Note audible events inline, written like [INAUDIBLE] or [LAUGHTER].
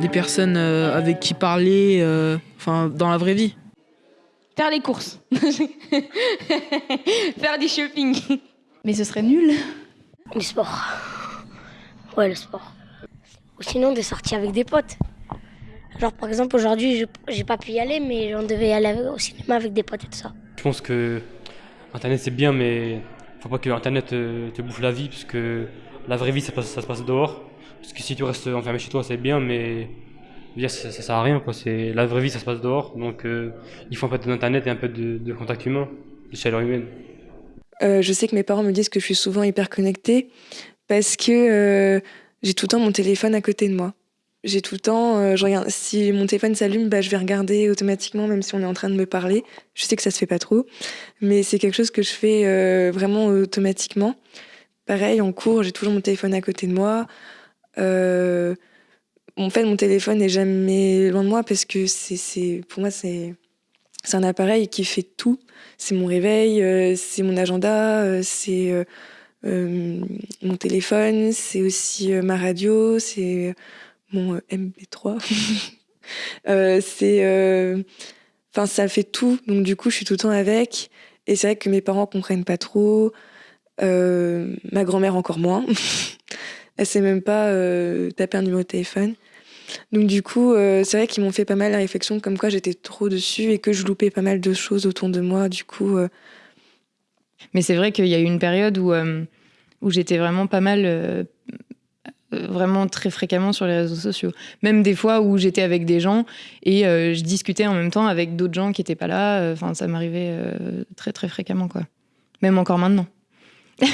des personnes avec qui parler, enfin dans la vraie vie. Faire les courses. [LAUGHS] Faire du shopping. Mais ce serait nul. Le sport. Ouais, le sport. Ou sinon des sorties avec des potes. Genre par exemple aujourd'hui j'ai pas pu y aller mais on devait aller au cinéma avec des potes et tout ça. Je pense que Internet c'est bien mais faut pas que Internet te, bouffe la vie parce que la vraie vie ça, se passe dehors. Parce que si tu restes enfermé chez toi c'est bien mais ça, ça, sert à rien quoi. La vraie vie ça se passe dehors donc euh, il faut un peu d'internet et un peu de, contact humain, de chaleur humaine. Euh, je sais que mes parents me disent que je suis souvent hyper connectée parce que euh, j'ai tout le temps mon téléphone à côté de moi. J'ai tout le temps, euh, je si mon téléphone s'allume, bah, je vais regarder automatiquement, même si on est en train de me parler. Je sais que ça se fait pas trop, mais c'est quelque chose que je fais vraiment automatiquement. Pareil, en cours, j'ai toujours mon téléphone à côté de moi. Euh, en fait, mon téléphone n'est jamais loin de moi parce que c'est, pour moi, c'est, un appareil qui fait tout. C'est mon réveil, c'est mon agenda, c'est mon téléphone, c'est aussi ma radio, c'est mon euh, MP3. [LAUGHS] Euh, c'est, euh, enfin, ça fait tout. Donc du coup, je suis tout le temps avec. Et c'est vrai que mes parents comprennent pas trop. ma grand-mère encore moins. [LAUGHS] Elle sait même pas taper un numéro de téléphone. Donc du coup, c'est vrai qu'ils m'ont fait pas mal la réflexion comme quoi j'étais trop dessus et que je loupais pas mal de choses autour de moi. Du coup. Mais c'est vrai qu'il y a eu une période où où j'étais vraiment pas mal euh, vraiment très fréquemment sur les réseaux sociaux. Même des fois où j'étais avec des gens et euh, je discutais en même temps avec d'autres gens qui n'étaient pas là. Euh, enfin, ça m'arrivait très très fréquemment, quoi. Même encore maintenant. [LAUGHS]